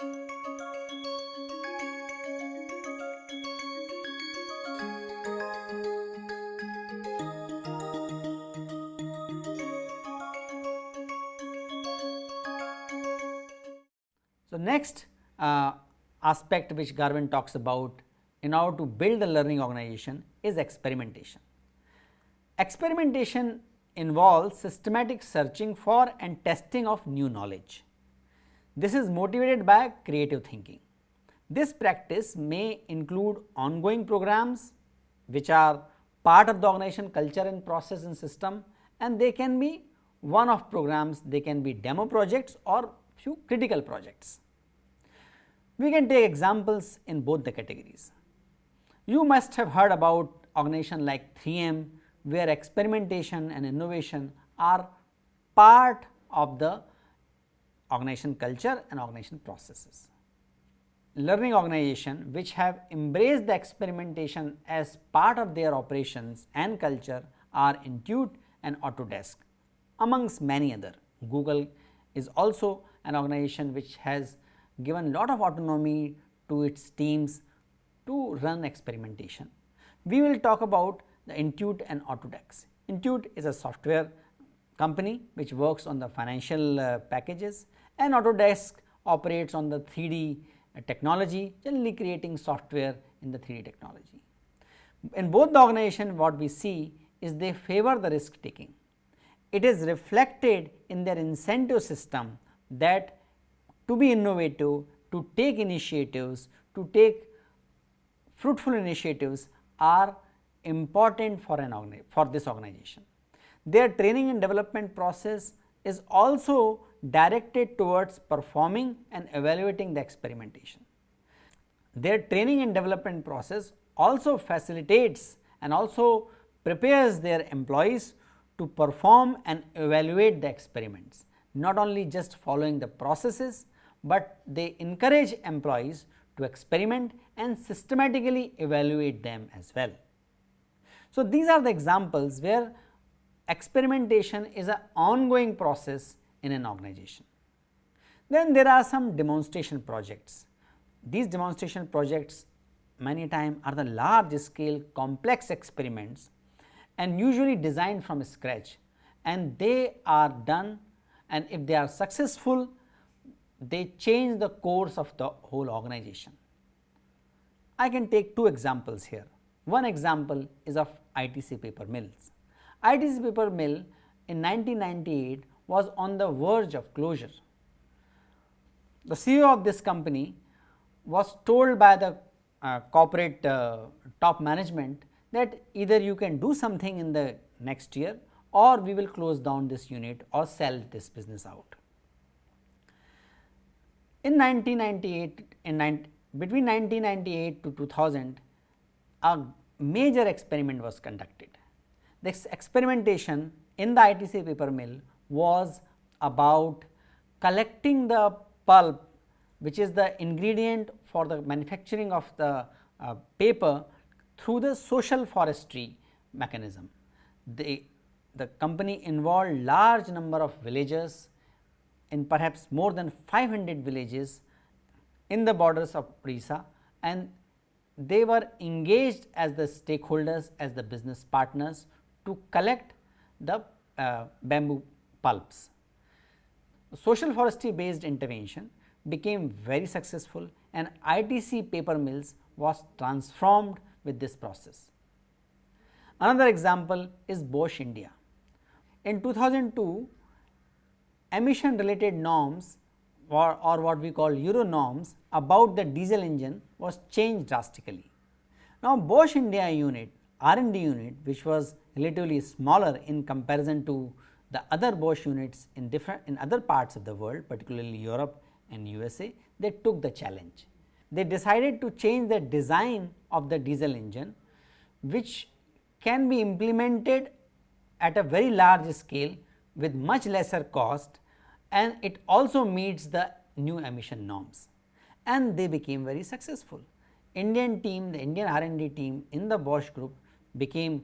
So, next uh, aspect which Garvin talks about in order to build a learning organization is experimentation. Experimentation involves systematic searching for and testing of new knowledge. This is motivated by creative thinking. This practice may include ongoing programs which are part of the organization culture and process and system and they can be one off programs, they can be demo projects or few critical projects. We can take examples in both the categories. You must have heard about organization like 3M where experimentation and innovation are part of the organization culture and organization processes. Learning organization which have embraced the experimentation as part of their operations and culture are Intuit and Autodesk amongst many other. Google is also an organization which has given a lot of autonomy to its teams to run experimentation. We will talk about the Intuit and Autodesk. Intuit is a software company which works on the financial uh, packages and Autodesk operates on the 3D uh, technology generally creating software in the 3D technology. In both the organization what we see is they favor the risk taking. It is reflected in their incentive system that to be innovative, to take initiatives, to take fruitful initiatives are important for an for this organization. Their training and development process is also directed towards performing and evaluating the experimentation. Their training and development process also facilitates and also prepares their employees to perform and evaluate the experiments, not only just following the processes, but they encourage employees to experiment and systematically evaluate them as well. So, these are the examples where experimentation is an ongoing process in an organization. Then there are some demonstration projects. These demonstration projects many times are the large scale complex experiments and usually designed from scratch and they are done and if they are successful they change the course of the whole organization. I can take two examples here. One example is of ITC paper mills. ITC paper mill in 1998 was on the verge of closure. The CEO of this company was told by the uh, corporate uh, top management that either you can do something in the next year or we will close down this unit or sell this business out. In 1998, in between 1998 to 2000, a major experiment was conducted. This experimentation in the ITC paper mill was about collecting the pulp which is the ingredient for the manufacturing of the uh, paper through the social forestry mechanism. The, the company involved large number of villagers in perhaps more than 500 villages in the borders of Odisha and they were engaged as the stakeholders as the business partners to collect the uh, bamboo pulps. Social forestry based intervention became very successful and ITC paper mills was transformed with this process. Another example is Bosch India. In 2002, emission related norms or, or what we call Euro norms about the diesel engine was changed drastically. Now, Bosch India unit R&D unit which was relatively smaller in comparison to the other Bosch units in different in other parts of the world particularly Europe and USA they took the challenge. They decided to change the design of the diesel engine which can be implemented at a very large scale with much lesser cost and it also meets the new emission norms and they became very successful. Indian team, the Indian R&D team in the Bosch group became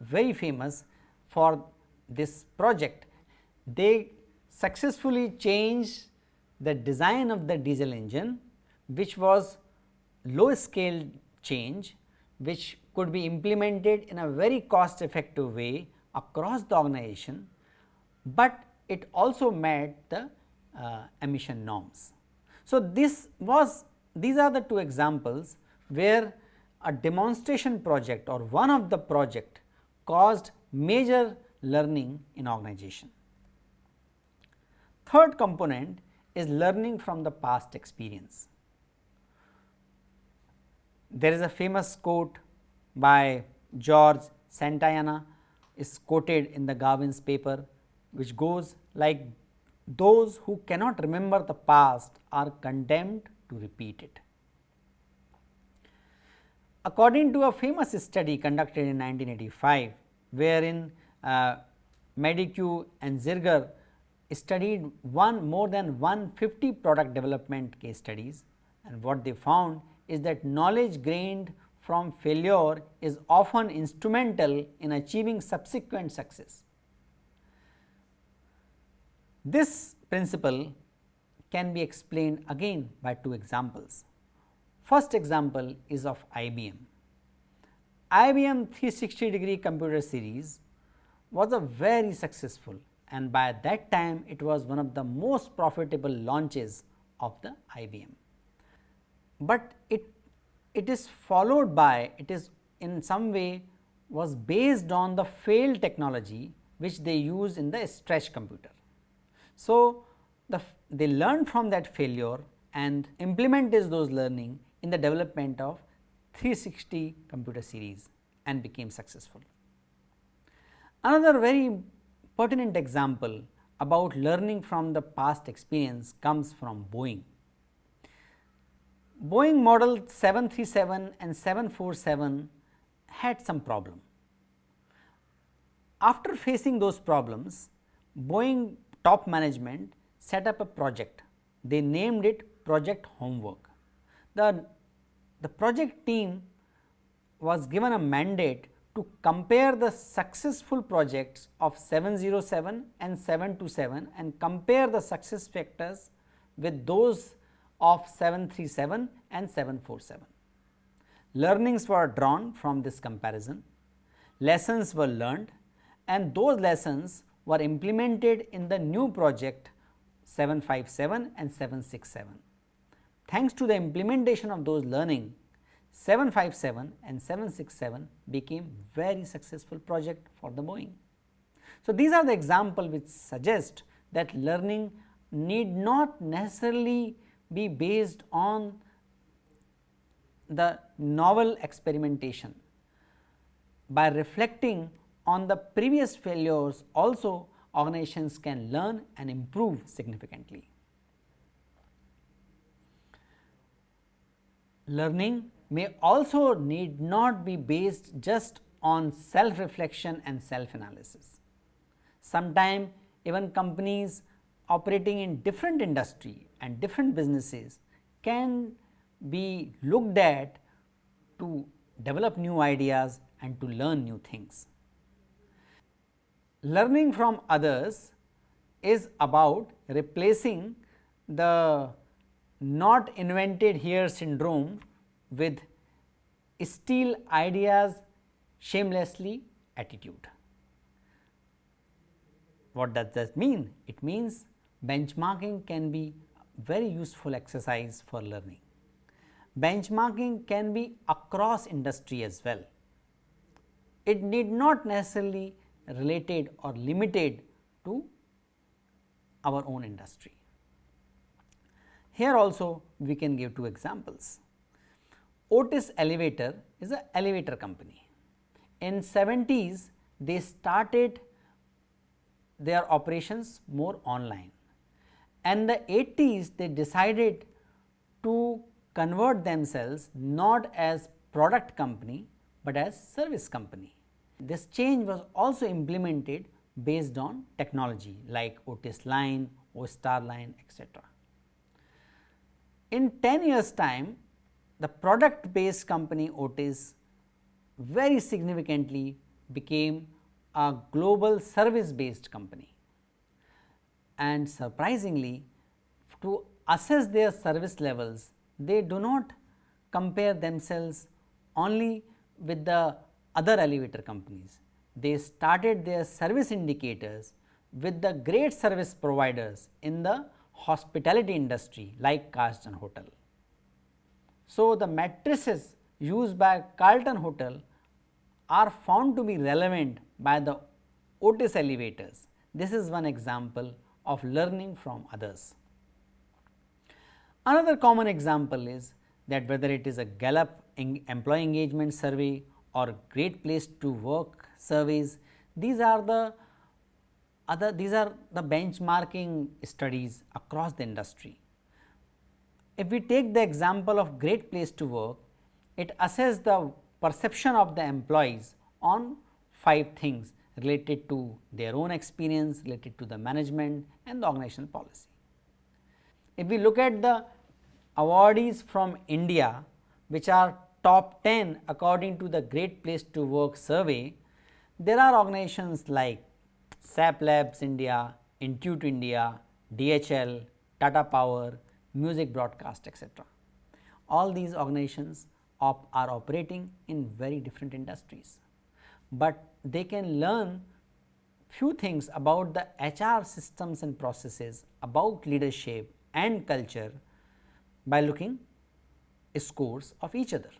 very famous for this project. They successfully changed the design of the diesel engine which was low scale change which could be implemented in a very cost effective way across the organization, but it also met the uh, emission norms. So, this was these are the two examples where a demonstration project or one of the project caused major learning in organization. Third component is learning from the past experience. There is a famous quote by George Santayana is quoted in the Garvin's paper which goes like those who cannot remember the past are condemned to repeat it. According to a famous study conducted in 1985, wherein uh, Maidique and Zirger studied one more than 150 product development case studies and what they found is that knowledge gained from failure is often instrumental in achieving subsequent success. This principle can be explained again by two examples. First example is of IBM. IBM 360 degree computer series was a very successful and by that time it was one of the most profitable launches of the IBM. But it, it is followed by it is in some way was based on the failed technology which they use in the stretch computer. So, the, they learned from that failure and implemented those learning in the development of 360 computer series and became successful. Another very pertinent example about learning from the past experience comes from Boeing. Boeing model 737 and 747 had some problem. After facing those problems, Boeing top management set up a project. They named it Project Homework. The, the project team was given a mandate to compare the successful projects of 707 and 727 and compare the success factors with those of 737 and 747. Learnings were drawn from this comparison, lessons were learned and those lessons were implemented in the new project 757 and 767. Thanks to the implementation of those learning, 757 and 767 became very successful project for the Boeing. So, these are the example which suggest that learning need not necessarily be based on the novel experimentation. By reflecting on the previous failures also organizations can learn and improve significantly. Learning may also need not be based just on self reflection and self analysis. Sometimes even companies operating in different industry and different businesses can be looked at to develop new ideas and to learn new things learning from others is about replacing the not invented here syndrome with steal ideas shamelessly attitude. What does that mean? It means benchmarking can be very useful exercise for learning. Benchmarking can be across industry as well. It need not necessarily related or limited to our own industry. Here also we can give two examples. Otis Elevator is an elevator company. In 70s they started their operations more online and the 80s they decided to convert themselves not as product company, but as service company. This change was also implemented based on technology like Otis line, O-Star line etc. In 10 years time, the product based company Otis very significantly became a global service based company and surprisingly to assess their service levels, they do not compare themselves only with the other elevator companies. They started their service indicators with the great service providers in the hospitality industry like Carlton Hotel. So, the matrices used by Carlton Hotel are found to be relevant by the Otis elevators. This is one example of learning from others. Another common example is that whether it is a Gallup employee engagement survey or great place to work surveys, these are the other these are the benchmarking studies across the industry. If we take the example of great place to work, it assesses the perception of the employees on five things related to their own experience, related to the management and the organizational policy. If we look at the awardees from India, which are top 10 according to the Great Place to Work survey, there are organizations like SAP Labs India, Intuit India, DHL, Tata Power, Music Broadcast etc. All these organizations op are operating in very different industries, but they can learn few things about the HR systems and processes, about leadership and culture by looking scores of each other.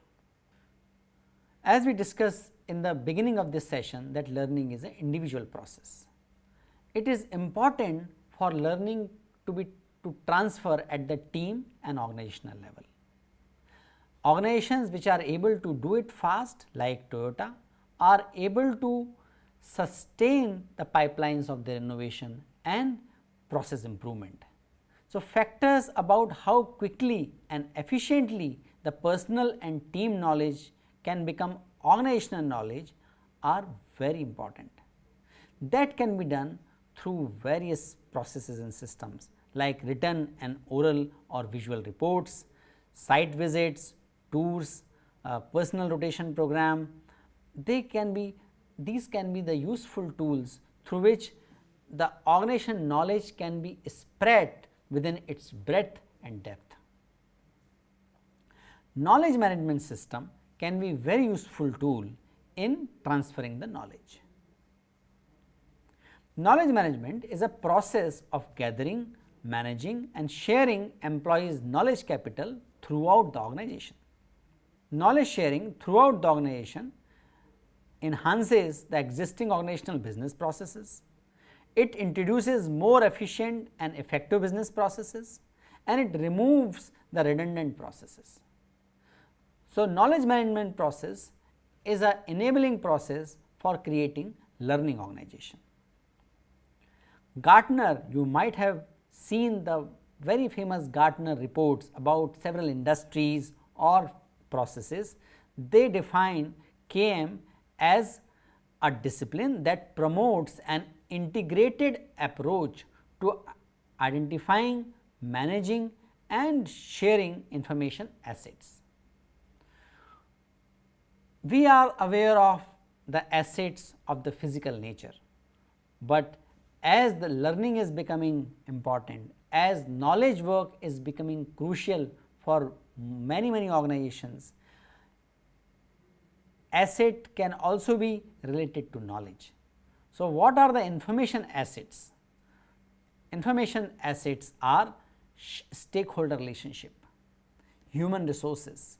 As we discussed in the beginning of this session that learning is an individual process. It is important for learning to be to transfer at the team and organizational level. Organizations which are able to do it fast like Toyota are able to sustain the pipelines of their innovation and process improvement. So, factors about how quickly and efficiently the personal and team knowledge can become organizational knowledge are very important. That can be done through various processes and systems like written and oral or visual reports, site visits, tours, uh, personal rotation program. They can be these can be the useful tools through which the organization knowledge can be spread within its breadth and depth. Knowledge management system can be very useful tool in transferring the knowledge. Knowledge management is a process of gathering, managing and sharing employees knowledge capital throughout the organization. Knowledge sharing throughout the organization enhances the existing organizational business processes. It introduces more efficient and effective business processes and it removes the redundant processes. So, knowledge management process is a enabling process for creating learning organization. Gartner, you might have seen the very famous Gartner reports about several industries or processes. They define KM as a discipline that promotes an integrated approach to identifying, managing and sharing information assets. We are aware of the assets of the physical nature, but as the learning is becoming important, as knowledge work is becoming crucial for many many organizations, asset can also be related to knowledge. So, what are the information assets? Information assets are stakeholder relationship, human resources,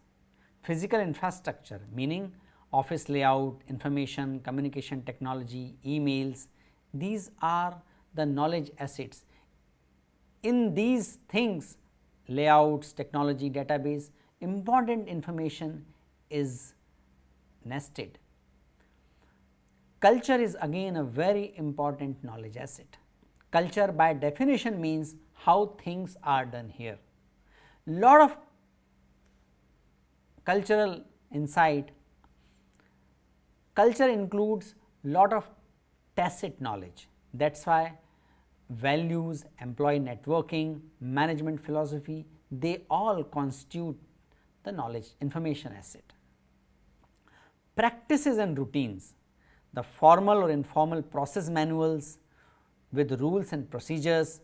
physical infrastructure meaning office layout, information, communication technology, emails, these are the knowledge assets. In these things layouts, technology, database, important information is nested. Culture is again a very important knowledge asset. Culture by definition means how things are done here. Lot of cultural insight, culture includes lot of tacit knowledge. That is why values, employee networking, management philosophy, they all constitute the knowledge information asset. Practices and routines, the formal or informal process manuals with rules and procedures,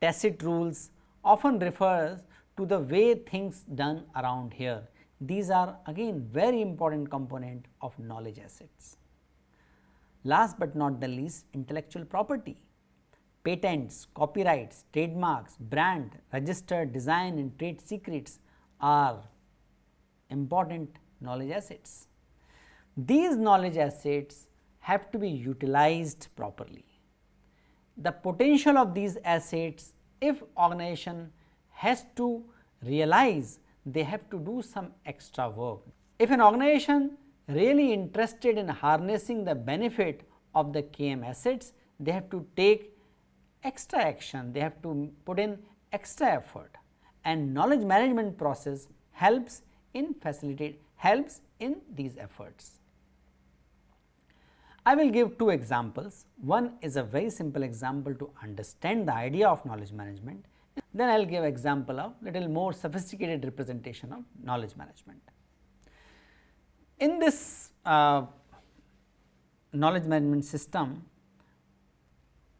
tacit rules often refers to the way things done around here. These are again very important component of knowledge assets. Last but not the least intellectual property, patents, copyrights, trademarks, brand, registered design and trade secrets are important knowledge assets. These knowledge assets have to be utilized properly. The potential of these assets if organization has to realize they have to do some extra work. If an organization really interested in harnessing the benefit of the KM assets, they have to take extra action, they have to put in extra effort and knowledge management process helps in facilitate helps in these efforts. I will give two examples. One is a very simple example to understand the idea of knowledge management. Then I will give example of little more sophisticated representation of knowledge management. In this uh, knowledge management system,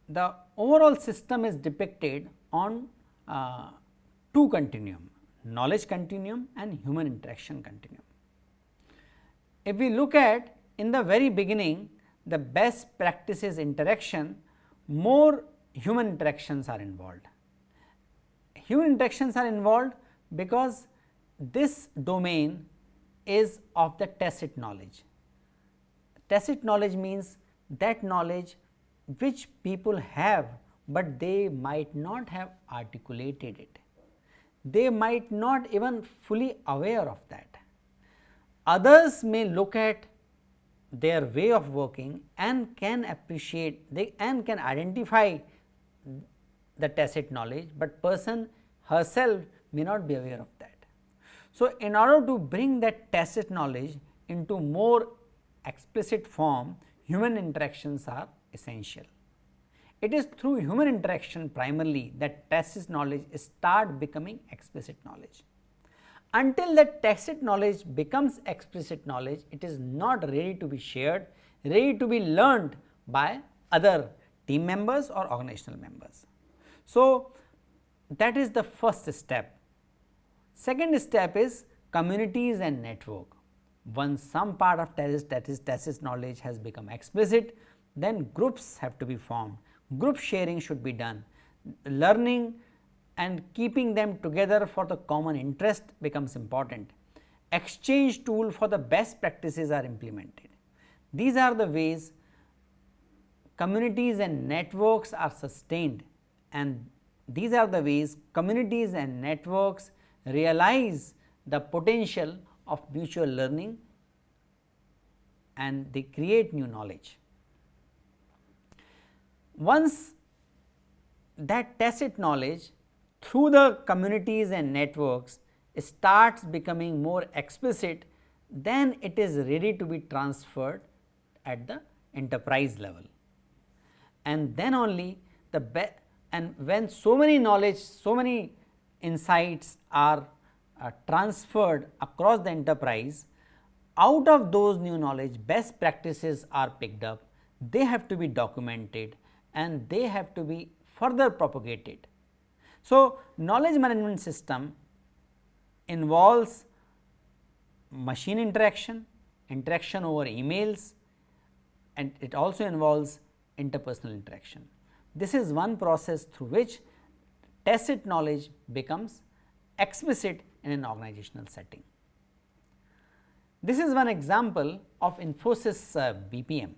the overall system is depicted on uh, two continuum, knowledge continuum and human interaction continuum. If we look at in the very beginning the best practices interaction, more human interactions are involved. Human interactions are involved because this domain is of the tacit knowledge. Tacit knowledge means that knowledge which people have, but they might not have articulated it. They might not even fully aware of that. Others may look at their way of working and can appreciate they and can identify the tacit knowledge, but person herself may not be aware of that. So, in order to bring that tacit knowledge into more explicit form, human interactions are essential. It is through human interaction primarily that tacit knowledge start becoming explicit knowledge. Until that tacit knowledge becomes explicit knowledge, it is not ready to be shared, ready to be learned by other team members or organizational members. So, that is the first step. Second step is communities and network. Once some part of tacit knowledge has become explicit, then groups have to be formed. Group sharing should be done. Learning and keeping them together for the common interest becomes important. Exchange tool for the best practices are implemented. These are the ways communities and networks are sustained and these are the ways communities and networks realize the potential of mutual learning and they create new knowledge. Once that tacit knowledge through the communities and networks starts becoming more explicit, then it is ready to be transferred at the enterprise level. And then only the and when so many knowledge, so many insights are uh, transferred across the enterprise, out of those new knowledge best practices are picked up, they have to be documented and they have to be further propagated. So, knowledge management system involves machine interaction, interaction over emails and it also involves interpersonal interaction. This is one process through which tacit knowledge becomes explicit in an organizational setting. This is one example of Infosys uh, BPM.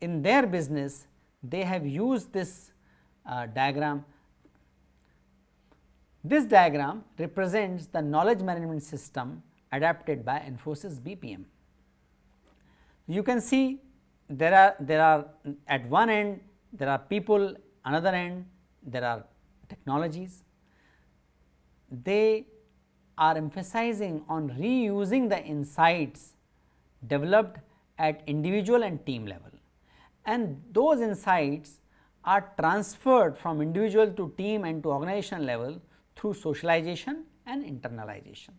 In their business, they have used this uh, diagram this diagram represents the knowledge management system adapted by Infosys BPM. You can see there are there are at one end there are people, another end there are technologies. They are emphasizing on reusing the insights developed at individual and team level and those insights are transferred from individual to team and to organization level through socialization and internalization.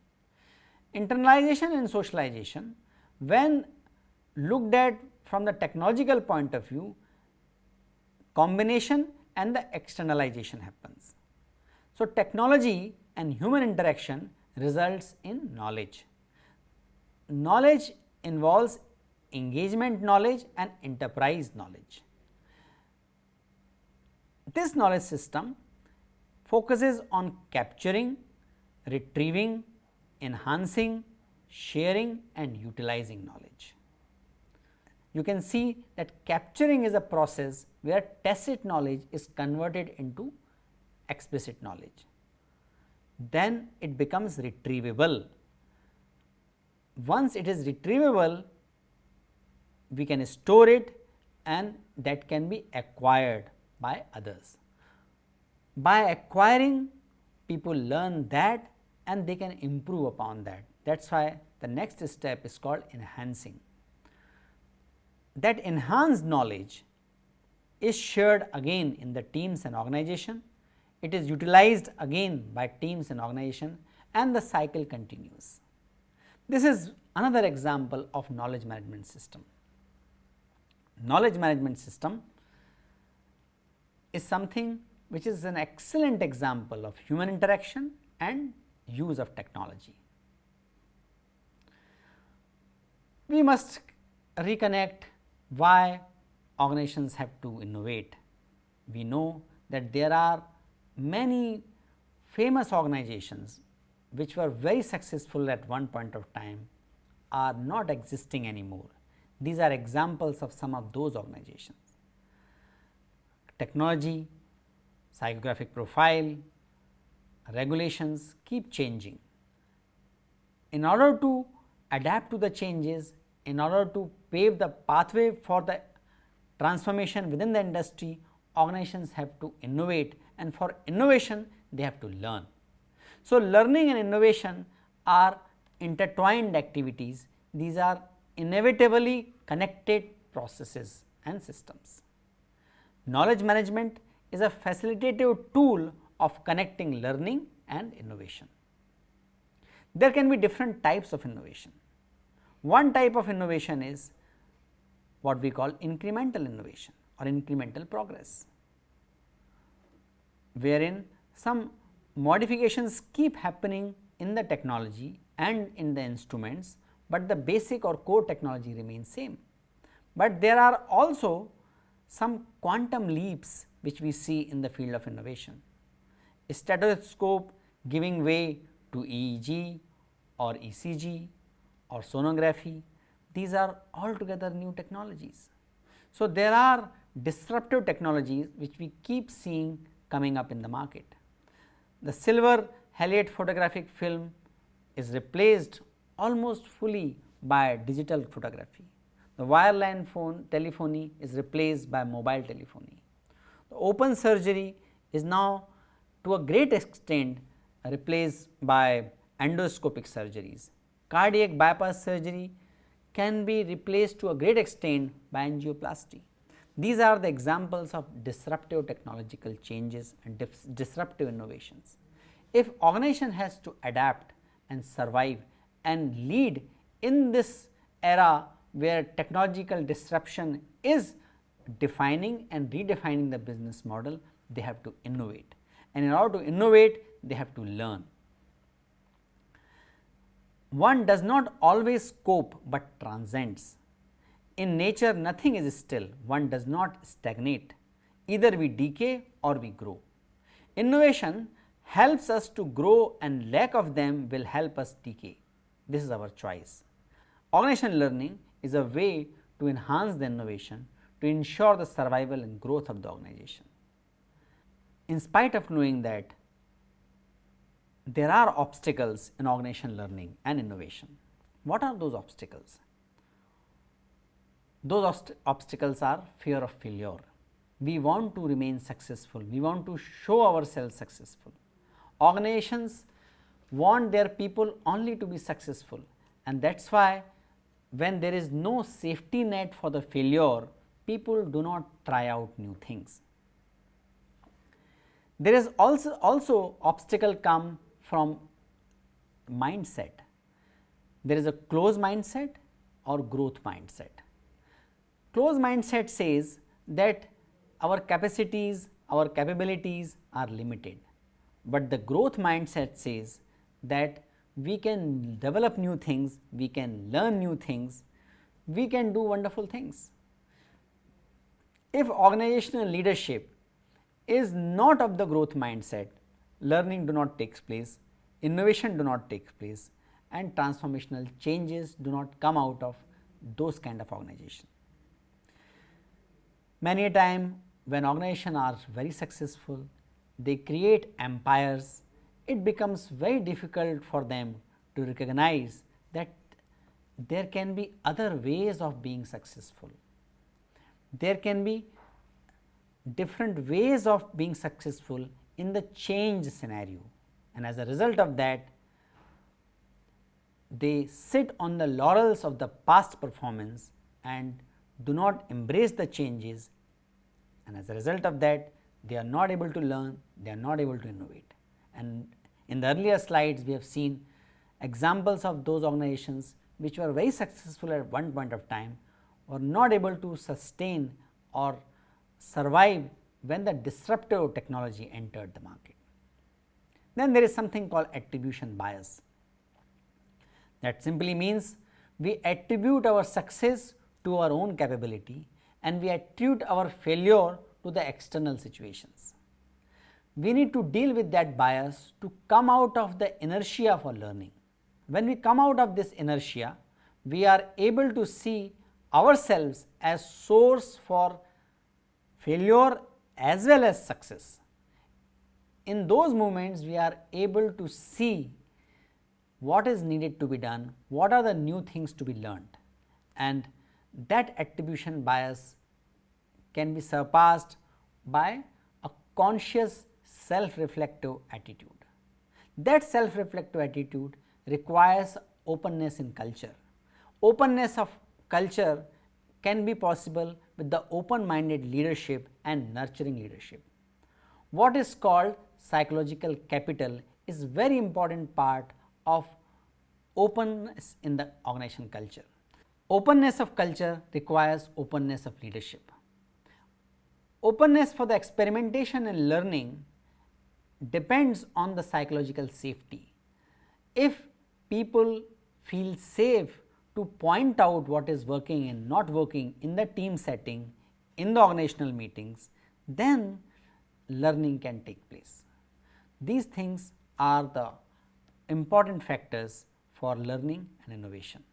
Internalization and socialization when looked at from the technological point of view combination and the externalization happens. So, technology and human interaction results in knowledge. Knowledge involves engagement knowledge and enterprise knowledge. This knowledge system focuses on capturing, retrieving, enhancing, sharing and utilizing knowledge. You can see that capturing is a process where tacit knowledge is converted into explicit knowledge. Then it becomes retrievable. Once it is retrievable, we can store it and that can be acquired by others. By acquiring people learn that and they can improve upon that. That is why the next step is called enhancing. That enhanced knowledge is shared again in the teams and organization, it is utilized again by teams and organization and the cycle continues. This is another example of knowledge management system. Knowledge management system is something which is an excellent example of human interaction and use of technology. We must reconnect why organizations have to innovate. We know that there are many famous organizations which were very successful at one point of time are not existing anymore. These are examples of some of those organizations. Technology, psychographic profile, regulations keep changing. In order to adapt to the changes, in order to pave the pathway for the transformation within the industry, organizations have to innovate and for innovation they have to learn. So, learning and innovation are intertwined activities, these are inevitably connected processes and systems. Knowledge management is a facilitative tool of connecting learning and innovation. There can be different types of innovation. One type of innovation is what we call incremental innovation or incremental progress, wherein some modifications keep happening in the technology and in the instruments, but the basic or core technology remains same. But there are also some quantum leaps which we see in the field of innovation. A stethoscope giving way to EEG or ECG or sonography, these are altogether new technologies. So, there are disruptive technologies which we keep seeing coming up in the market. The silver halide photographic film is replaced almost fully by digital photography. The wireline phone telephony is replaced by mobile telephony. The open surgery is now to a great extent replaced by endoscopic surgeries. Cardiac bypass surgery can be replaced to a great extent by angioplasty. These are the examples of disruptive technological changes and disruptive innovations. If organization has to adapt and survive and lead in this era where technological disruption is defining and redefining the business model, they have to innovate and in order to innovate they have to learn. One does not always cope, but transcends. In nature nothing is still, one does not stagnate, either we decay or we grow. Innovation helps us to grow and lack of them will help us decay. This is our choice. Organization learning is a way to enhance the innovation to ensure the survival and growth of the organization. In spite of knowing that there are obstacles in organization learning and innovation, what are those obstacles? Those obstacles are fear of failure. We want to remain successful, we want to show ourselves successful. Organizations want their people only to be successful and that is why when there is no safety net for the failure, people do not try out new things. There is also, also obstacle come from mindset. There is a closed mindset or growth mindset. Closed mindset says that our capacities, our capabilities are limited. but the growth mindset says that we can develop new things, we can learn new things, we can do wonderful things. If organizational leadership is not of the growth mindset, learning do not takes place, innovation do not take place and transformational changes do not come out of those kind of organization. Many a time when organizations are very successful, they create empires, it becomes very difficult for them to recognize that there can be other ways of being successful. There can be different ways of being successful in the change scenario and as a result of that they sit on the laurels of the past performance and do not embrace the changes and as a result of that they are not able to learn, they are not able to innovate. And in the earlier slides we have seen examples of those organizations which were very successful at one point of time were not able to sustain or survive when the disruptive technology entered the market. Then there is something called attribution bias. That simply means we attribute our success to our own capability and we attribute our failure to the external situations. We need to deal with that bias to come out of the inertia for learning. When we come out of this inertia, we are able to see ourselves as source for failure as well as success. In those moments, we are able to see what is needed to be done, what are the new things to be learned and that attribution bias can be surpassed by a conscious self-reflective attitude. That self-reflective attitude requires openness in culture. Openness of culture can be possible with the open-minded leadership and nurturing leadership. What is called psychological capital is very important part of openness in the organization culture. Openness of culture requires openness of leadership. Openness for the experimentation and learning depends on the psychological safety. If people feel safe to point out what is working and not working in the team setting, in the organizational meetings, then learning can take place. These things are the important factors for learning and innovation.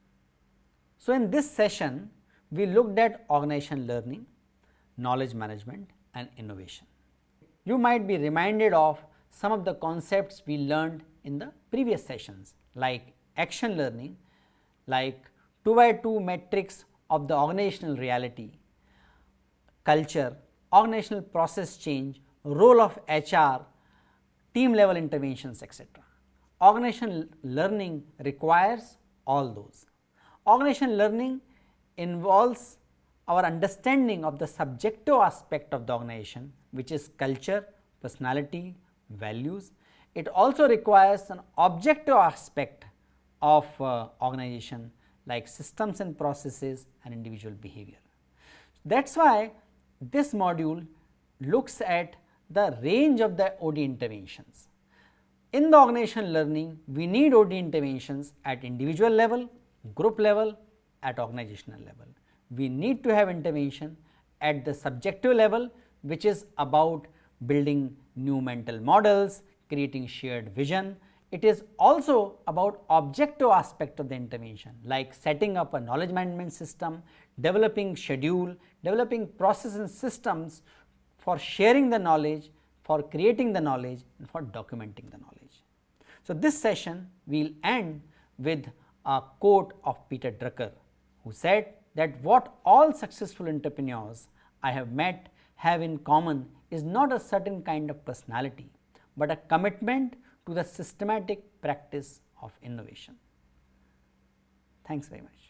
So, in this session, we looked at organization learning, knowledge management and innovation. You might be reminded of some of the concepts we learned in the previous sessions like action learning, like 2 by 2 matrix of the organizational reality, culture, organizational process change, role of HR, team level interventions etc. Organization learning requires all those. Organization learning involves our understanding of the subjective aspect of the organization which is culture, personality, values. It also requires an objective aspect of uh, organization like systems and processes and individual behavior. That is why this module looks at the range of the OD interventions. In the organizational learning, we need OD interventions at individual level, group level, at organizational level. We need to have intervention at the subjective level, which is about building new mental models, creating shared vision, it is also about objective aspect of the intervention like setting up a knowledge management system, developing schedule, developing process and systems for sharing the knowledge, for creating the knowledge and for documenting the knowledge. So, this session we will end with a quote of Peter Drucker who said that what all successful entrepreneurs I have met have in common is not a certain kind of personality, but a commitment to the systematic practice of innovation. Thanks very much.